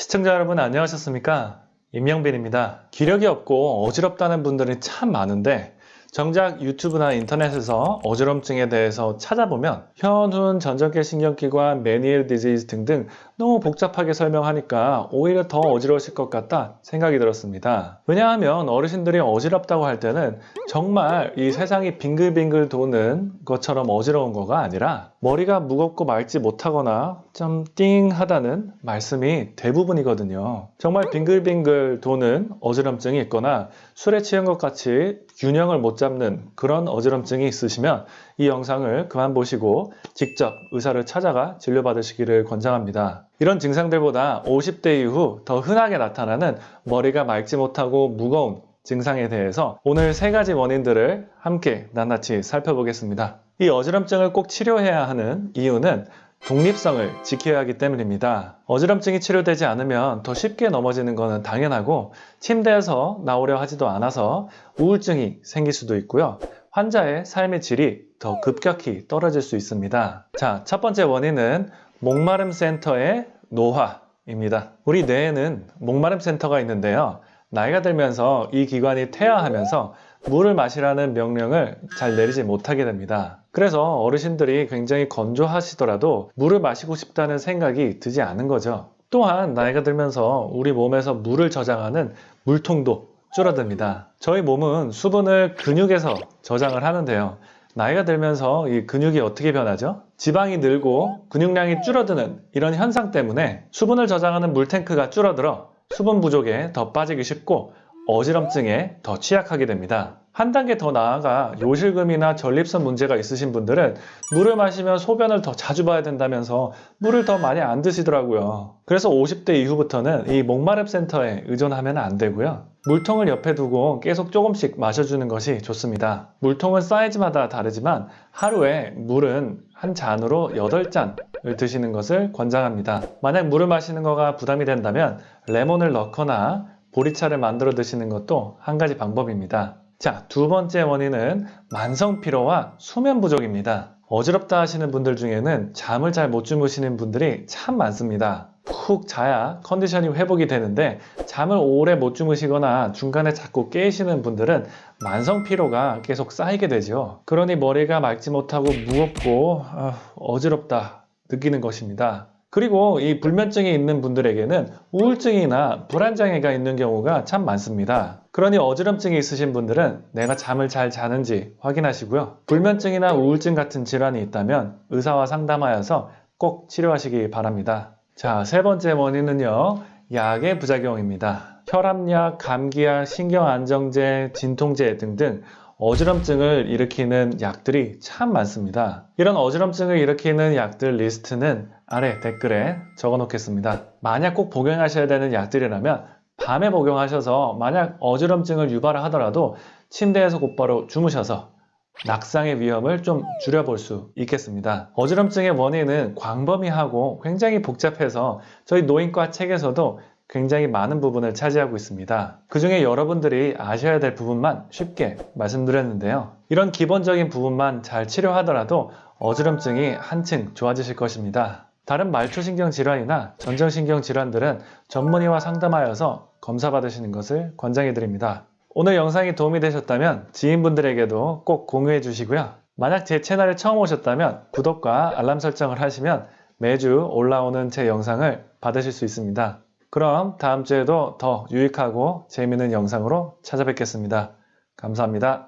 시청자 여러분 안녕하셨습니까? 임영빈입니다. 기력이 없고 어지럽다는 분들이 참 많은데 정작 유튜브나 인터넷에서 어지럼증에 대해서 찾아보면 현훈, 전정계 신경기관, 메니엘 디지즈 등등 너무 복잡하게 설명하니까 오히려 더 어지러우실 것 같다 생각이 들었습니다. 왜냐하면 어르신들이 어지럽다고 할 때는 정말 이 세상이 빙글빙글 도는 것처럼 어지러운 거가 아니라 머리가 무겁고 맑지 못하거나 좀 띵하다는 말씀이 대부분이거든요. 정말 빙글빙글 도는 어지럼증이 있거나 술에 취한 것 같이 균형을 못 잡는 그런 어지럼증이 있으시면 이 영상을 그만 보시고 직접 의사를 찾아가 진료받으시기를 권장합니다. 이런 증상들보다 50대 이후 더 흔하게 나타나는 머리가 맑지 못하고 무거운 증상에 대해서 오늘 세 가지 원인들을 함께 낱낱이 살펴보겠습니다. 이 어지럼증을 꼭 치료해야 하는 이유는 독립성을 지켜야 하기 때문입니다. 어지럼증이 치료되지 않으면 더 쉽게 넘어지는 것은 당연하고 침대에서 나오려 하지도 않아서 우울증이 생길 수도 있고요. 환자의 삶의 질이 더 급격히 떨어질 수 있습니다. 자, 첫 번째 원인은 목마름 센터의 노화입니다. 우리 뇌에는 목마름 센터가 있는데요. 나이가 들면서 이 기관이 퇴화하면서 물을 마시라는 명령을 잘 내리지 못하게 됩니다. 그래서 어르신들이 굉장히 건조하시더라도 물을 마시고 싶다는 생각이 드지 않은 거죠. 또한 나이가 들면서 우리 몸에서 물을 저장하는 물통도 줄어듭니다. 저희 몸은 수분을 근육에서 저장을 하는데요. 나이가 들면서 이 근육이 어떻게 변하죠? 지방이 늘고 근육량이 줄어드는 이런 현상 때문에 수분을 저장하는 물탱크가 줄어들어 수분 부족에 더 빠지기 쉽고 어지럼증에 더 취약하게 됩니다. 한 단계 더 나아가 요실금이나 전립선 문제가 있으신 분들은 물을 마시면 소변을 더 자주 봐야 된다면서 물을 더 많이 안 드시더라고요. 그래서 50대 이후부터는 이 목마름 센터에 의존하면 안 되고요. 물통을 옆에 두고 계속 조금씩 마셔주는 것이 좋습니다. 물통은 사이즈마다 다르지만 하루에 물은 한 잔으로 8잔을 드시는 것을 권장합니다. 만약 물을 마시는 거가 부담이 된다면 레몬을 넣거나 보리차를 만들어 드시는 것도 한 가지 방법입니다. 자, 두 번째 원인은 만성 피로와 수면 부족입니다. 어지럽다 하시는 분들 중에는 잠을 잘 못 주무시는 분들이 참 많습니다. 푹 자야 컨디션이 회복이 되는데 잠을 오래 못 주무시거나 중간에 자꾸 깨시는 분들은 만성 피로가 계속 쌓이게 되죠. 그러니 머리가 맑지 못하고 무겁고 어, 어지럽다 느끼는 것입니다. 그리고 이 불면증이 있는 분들에게는 우울증이나 불안장애가 있는 경우가 참 많습니다. 그러니 어지럼증이 있으신 분들은 내가 잠을 잘 자는지 확인하시고요. 불면증이나 우울증 같은 질환이 있다면 의사와 상담하여서 꼭 치료하시기 바랍니다. 자, 세 번째 원인은요. 약의 부작용입니다. 혈압약, 감기약, 신경안정제, 진통제 등등 어지럼증을 일으키는 약들이 참 많습니다. 이런 어지럼증을 일으키는 약들 리스트는 아래 댓글에 적어 놓겠습니다. 만약 꼭 복용하셔야 되는 약들이라면 밤에 복용하셔서 만약 어지럼증을 유발을 하더라도 침대에서 곧바로 주무셔서 낙상의 위험을 좀 줄여볼 수 있겠습니다. 어지럼증의 원인은 광범위하고 굉장히 복잡해서 저희 노인과 책에서도 굉장히 많은 부분을 차지하고 있습니다. 그 중에 여러분들이 아셔야 될 부분만 쉽게 말씀드렸는데요. 이런 기본적인 부분만 잘 치료하더라도 어지럼증이 한층 좋아지실 것입니다. 다른 말초신경 질환이나 전정신경 질환들은 전문의와 상담하여서 검사 받으시는 것을 권장해 드립니다. 오늘 영상이 도움이 되셨다면 지인분들에게도 꼭 공유해 주시고요. 만약 제 채널에 처음 오셨다면 구독과 알람 설정을 하시면 매주 올라오는 제 영상을 받으실 수 있습니다. 그럼 다음 주에도 더 유익하고 재미있는 영상으로 찾아뵙겠습니다. 감사합니다.